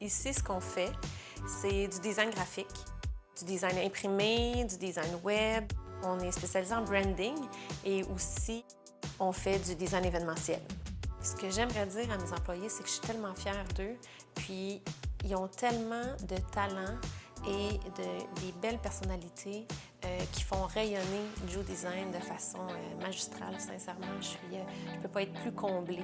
Ici, ce qu'on fait, c'est du design graphique, du design imprimé, du design web. On est spécialisé en branding et aussi on fait du design événementiel. Ce que j'aimerais dire à mes employés, c'est que je suis tellement fière d'eux, puis ils ont tellement de talent et de, des belles personnalités euh, qui font rayonner Joe Design de façon euh, magistrale, sincèrement. Je ne euh, peux pas être plus comblée.